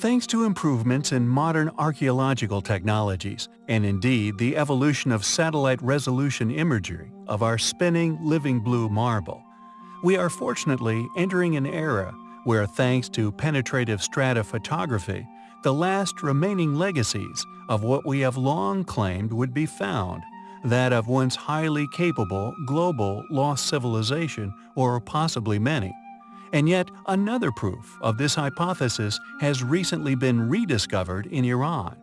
Thanks to improvements in modern archaeological technologies, and indeed the evolution of satellite resolution imagery of our spinning, living blue marble, we are fortunately entering an era where thanks to penetrative stratophotography, the last remaining legacies of what we have long claimed would be found, that of once highly capable global lost civilization or possibly many. And yet another proof of this hypothesis has recently been rediscovered in Iran.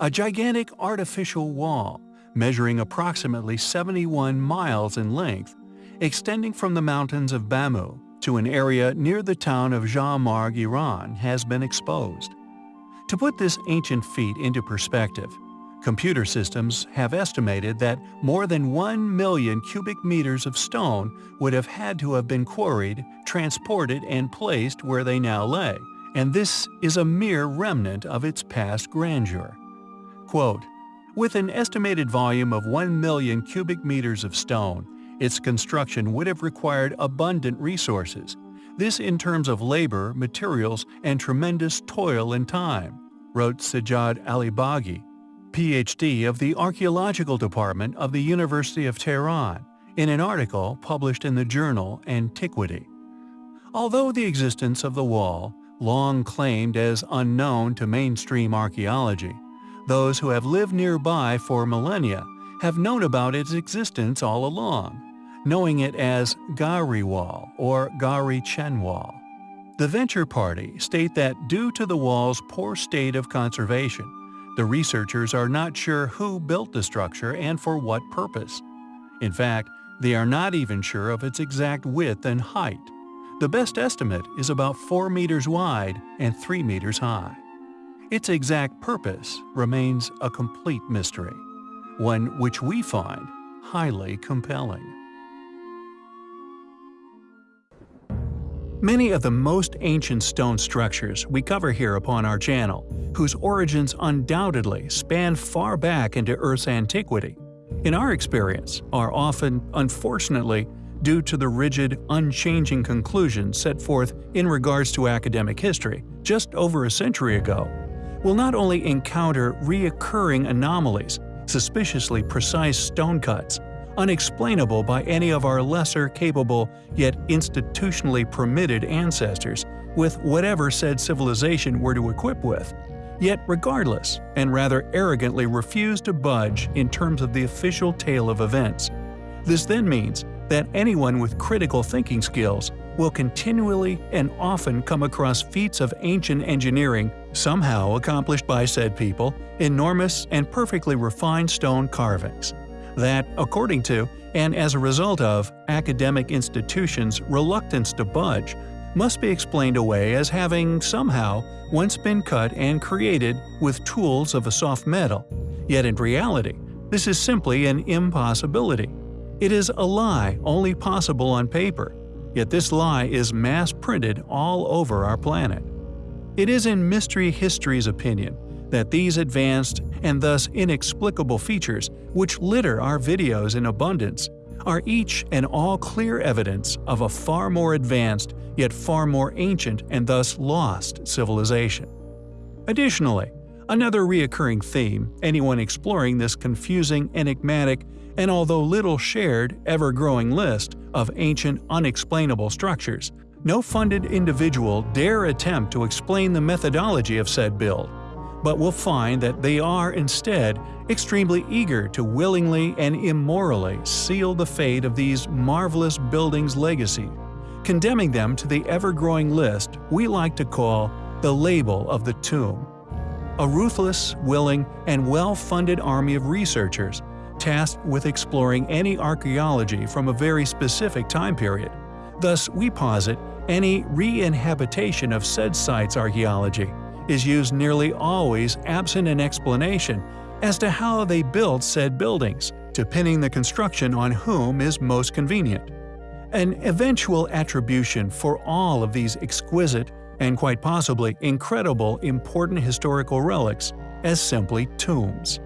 A gigantic artificial wall, measuring approximately 71 miles in length, extending from the mountains of Bamu to an area near the town of Jamarg, Iran, has been exposed. To put this ancient feat into perspective, computer systems have estimated that more than 1 million cubic meters of stone would have had to have been quarried, transported, and placed where they now lay, and this is a mere remnant of its past grandeur. Quote, with an estimated volume of 1 million cubic meters of stone, its construction would have required abundant resources, this in terms of labor, materials, and tremendous toil and time, wrote Sajjad Alibaigi, Ph.D. of the Archaeological Department of the University of Tehran, in an article published in the journal Antiquity. Although the existence of the wall, long claimed as unknown to mainstream archaeology, those who have lived nearby for millennia have known about its existence all along, knowing it as Gari Wall or Gari Chen Wall. The Venture Party state that due to the wall's poor state of conservation, the researchers are not sure who built the structure and for what purpose. In fact, they are not even sure of its exact width and height. The best estimate is about 4 meters wide and 3 meters high. Its exact purpose remains a complete mystery, one which we find highly compelling. Many of the most ancient stone structures we cover here upon our channel, whose origins undoubtedly span far back into Earth's antiquity, in our experience are often, unfortunately, due to the rigid, unchanging conclusions set forth in regards to academic history just over a century ago, will not only encounter reoccurring anomalies, suspiciously precise stone cuts, unexplainable by any of our lesser capable yet institutionally permitted ancestors with whatever said civilization were to equip with, yet regardless and rather arrogantly refuse to budge in terms of the official tale of events. This then means that anyone with critical thinking skills will continually and often come across feats of ancient engineering somehow accomplished by said people, enormous and perfectly refined stone carvings that, according to, and as a result of, academic institutions' reluctance to budge, must be explained away as having somehow once been cut and created with tools of a soft metal, yet in reality, this is simply an impossibility. It is a lie only possible on paper, yet this lie is mass-printed all over our planet. It is in Mystery History's opinion that these advanced and thus inexplicable features which litter our videos in abundance are each and all clear evidence of a far more advanced yet far more ancient and thus lost civilization. Additionally, another reoccurring theme anyone exploring this confusing, enigmatic, and although little shared, ever-growing list of ancient unexplainable structures, no funded individual dare attempt to explain the methodology of said build, but will find that they are instead extremely eager to willingly and immorally seal the fate of these marvelous buildings' legacy, condemning them to the ever-growing list we like to call the label of the tomb. A ruthless, willing, and well-funded army of researchers tasked with exploring any archaeology from a very specific time period. Thus, we posit any re-inhabitation of said site's archaeology is used nearly always absent an explanation as to how they built said buildings, to pinning the construction on whom is most convenient. An eventual attribution for all of these exquisite and quite possibly incredible important historical relics as simply tombs.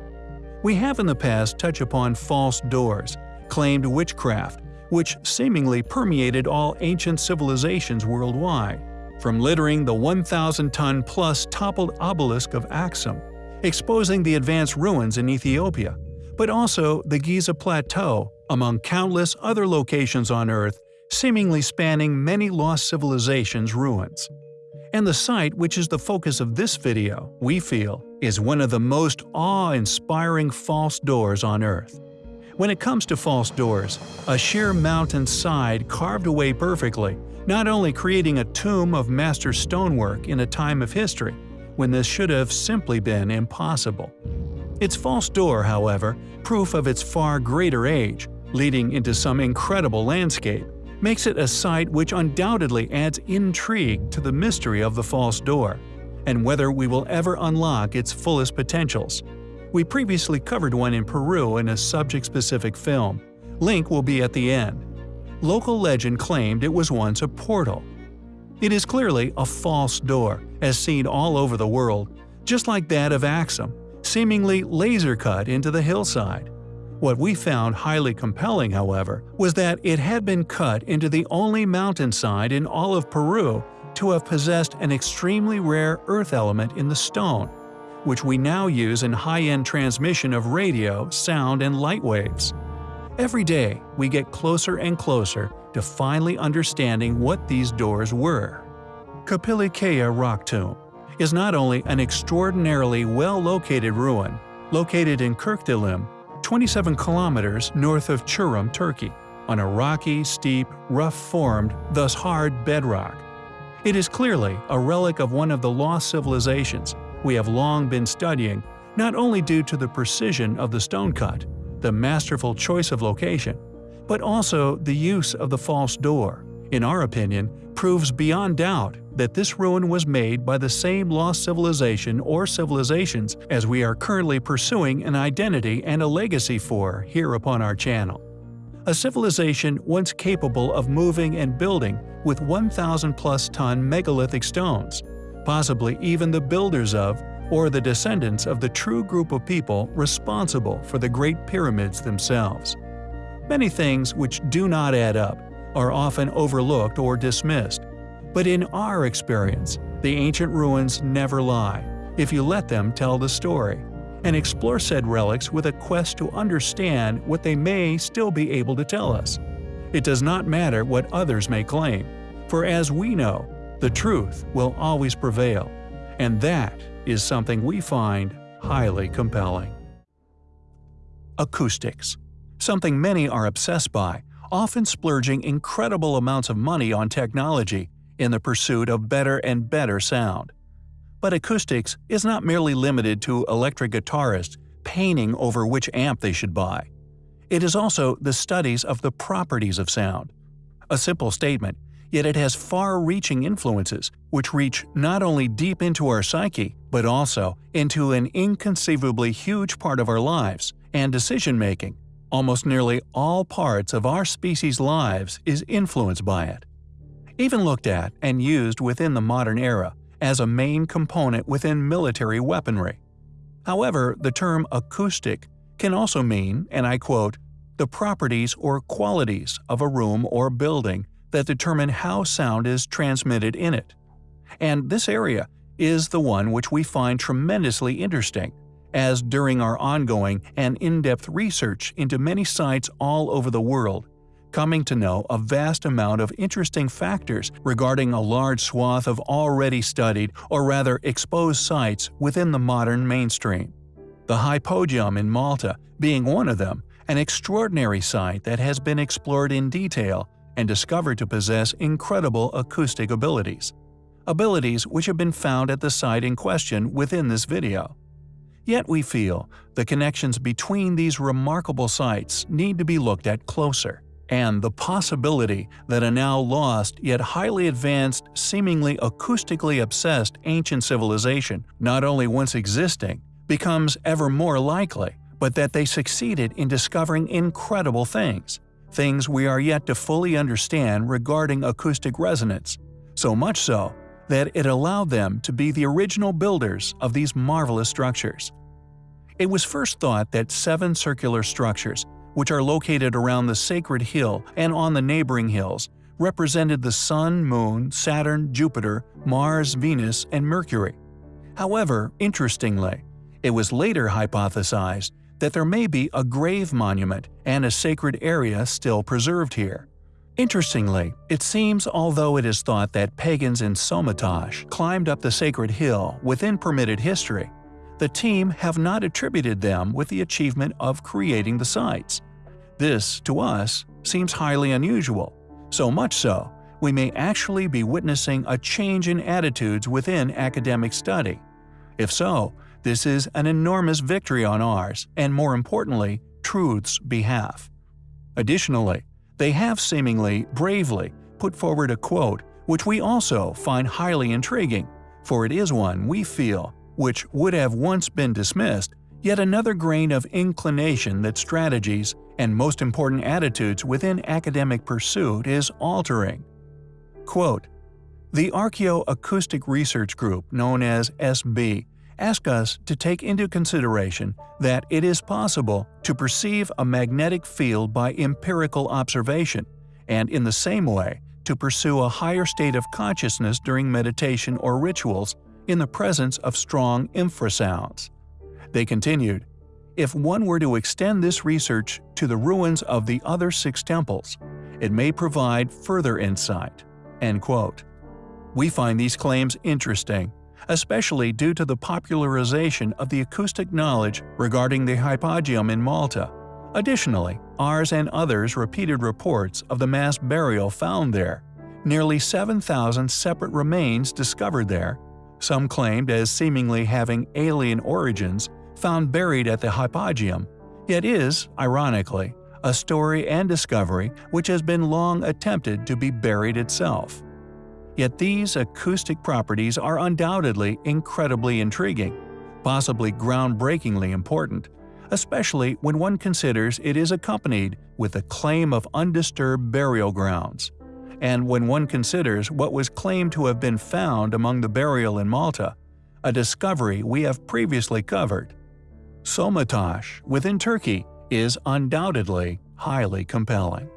We have in the past touched upon false doors, claimed witchcraft, which seemingly permeated all ancient civilizations worldwide, from littering the 1,000-ton-plus toppled obelisk of Axum, exposing the advanced ruins in Ethiopia, but also the Giza Plateau, among countless other locations on Earth seemingly spanning many lost civilizations' ruins. And the site which is the focus of this video, we feel, is one of the most awe-inspiring false doors on Earth. When it comes to false doors, a sheer mountain side carved away perfectly, not only creating a tomb of master stonework in a time of history, when this should have simply been impossible. Its false door, however, proof of its far greater age, leading into some incredible landscape, makes it a site which undoubtedly adds intrigue to the mystery of the false door, and whether we will ever unlock its fullest potentials. We previously covered one in Peru in a subject-specific film. Link will be at the end. Local legend claimed it was once a portal. It is clearly a false door, as seen all over the world, just like that of Axum, seemingly laser-cut into the hillside. What we found highly compelling, however, was that it had been cut into the only mountainside in all of Peru to have possessed an extremely rare earth element in the stone, which we now use in high-end transmission of radio, sound, and light waves. Every day, we get closer and closer to finally understanding what these doors were. Kapılıkaya Rock Tomb is not only an extraordinarily well-located ruin, located in Kirkdilim, 27 kilometers north of Çorum, Turkey, on a rocky, steep, rough-formed, thus hard bedrock. It is clearly a relic of one of the lost civilizations we have long been studying, not only due to the precision of the stone cut, the masterful choice of location, but also the use of the false door, in our opinion, proves beyond doubt that this ruin was made by the same lost civilization or civilizations as we are currently pursuing an identity and a legacy for here upon our channel. A civilization once capable of moving and building with 1,000 plus ton megalithic stones, possibly even the builders of or the descendants of the true group of people responsible for the Great Pyramids themselves. Many things which do not add up are often overlooked or dismissed, but in our experience, the ancient ruins never lie, if you let them tell the story, and explore said relics with a quest to understand what they may still be able to tell us. It does not matter what others may claim, for as we know, the truth will always prevail, and that is something we find highly compelling. Acoustics Something many are obsessed by, often splurging incredible amounts of money on technology in the pursuit of better and better sound. But acoustics is not merely limited to electric guitarists painting over which amp they should buy. It is also the studies of the properties of sound. A simple statement, yet it has far-reaching influences which reach not only deep into our psyche, but also into an inconceivably huge part of our lives and decision-making. Almost nearly all parts of our species' lives is influenced by it. Even looked at and used within the modern era as a main component within military weaponry. However, the term acoustic can also mean, and I quote, the properties or qualities of a room or building that determine how sound is transmitted in it. And this area is the one which we find tremendously interesting, as during our ongoing and in-depth research into many sites all over the world, coming to know a vast amount of interesting factors regarding a large swath of already studied or rather exposed sites within the modern mainstream. The Hypogeum in Malta being one of them, an extraordinary site that has been explored in detail and discovered to possess incredible acoustic abilities. Abilities which have been found at the site in question within this video. Yet we feel the connections between these remarkable sites need to be looked at closer, and the possibility that a now lost yet highly advanced, seemingly acoustically obsessed ancient civilization, not only once existing, becomes ever more likely, but that they succeeded in discovering incredible things, things we are yet to fully understand regarding acoustic resonance, so much so that it allowed them to be the original builders of these marvelous structures. It was first thought that seven circular structures, which are located around the sacred hill and on the neighboring hills, represented the Sun, Moon, Saturn, Jupiter, Mars, Venus, and Mercury. However, interestingly, it was later hypothesized that there may be a grave monument and a sacred area still preserved here. Interestingly, it seems although it is thought that pagans in Somatosh climbed up the sacred hill within permitted history, the team have not attributed them with the achievement of creating the sites. This, to us, seems highly unusual, so much so, we may actually be witnessing a change in attitudes within academic study. If so, this is an enormous victory on ours, and more importantly, truth's behalf. Additionally, they have seemingly bravely put forward a quote which we also find highly intriguing, for it is one we feel which would have once been dismissed, yet another grain of inclination that strategies and most important attitudes within academic pursuit is altering. Quote, the Archaeoacoustic Research Group, known as SB, ask us to take into consideration that it is possible to perceive a magnetic field by empirical observation, and in the same way to pursue a higher state of consciousness during meditation or rituals in the presence of strong infrasounds. They continued, if one were to extend this research to the ruins of the other six temples, it may provide further insight." End quote. We find these claims interesting especially due to the popularization of the acoustic knowledge regarding the hypogeum in Malta. Additionally, ours and others repeated reports of the mass burial found there, nearly 7,000 separate remains discovered there, some claimed as seemingly having alien origins, found buried at the hypogeum, yet is, ironically, a story and discovery which has been long attempted to be buried itself. Yet these acoustic properties are undoubtedly incredibly intriguing, possibly groundbreakingly important, especially when one considers it is accompanied with the claim of undisturbed burial grounds, and when one considers what was claimed to have been found among the burial in Malta, a discovery we have previously covered. Somatosh, within Turkey, is undoubtedly highly compelling.